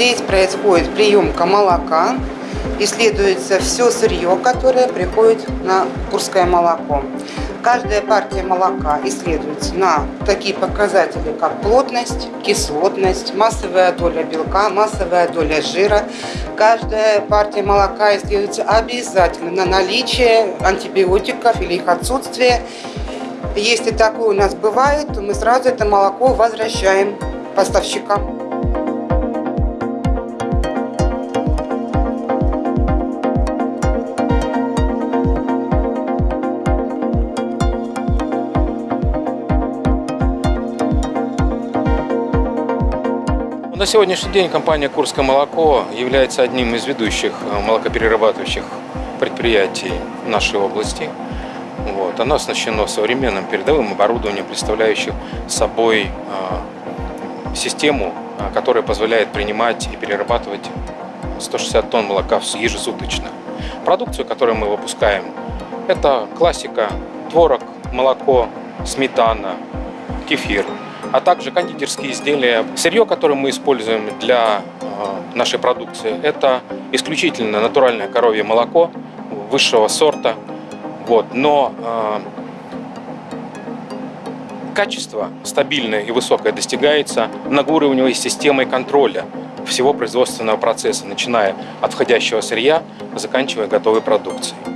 Здесь происходит приемка молока, исследуется все сырье, которое приходит на Курское молоко. Каждая партия молока исследуется на такие показатели, как плотность, кислотность, массовая доля белка, массовая доля жира. Каждая партия молока исследуется обязательно на наличие антибиотиков или их отсутствие. Если такое у нас бывает, то мы сразу это молоко возвращаем поставщикам. На сегодняшний день компания «Курское молоко» является одним из ведущих э, молокоперерабатывающих предприятий нашей области. Вот. Оно оснащено современным передовым оборудованием, представляющим собой э, систему, э, которая позволяет принимать и перерабатывать 160 тонн молока ежесуточно. Продукцию, которую мы выпускаем, это классика, творог, молоко, сметана, кефир – а также кондитерские изделия. Сырье, которое мы используем для э, нашей продукции, это исключительно натуральное коровье молоко высшего сорта. Вот. Но э, качество стабильное и высокое достигается многоуровневой системой контроля всего производственного процесса, начиная от входящего сырья, заканчивая готовой продукцией.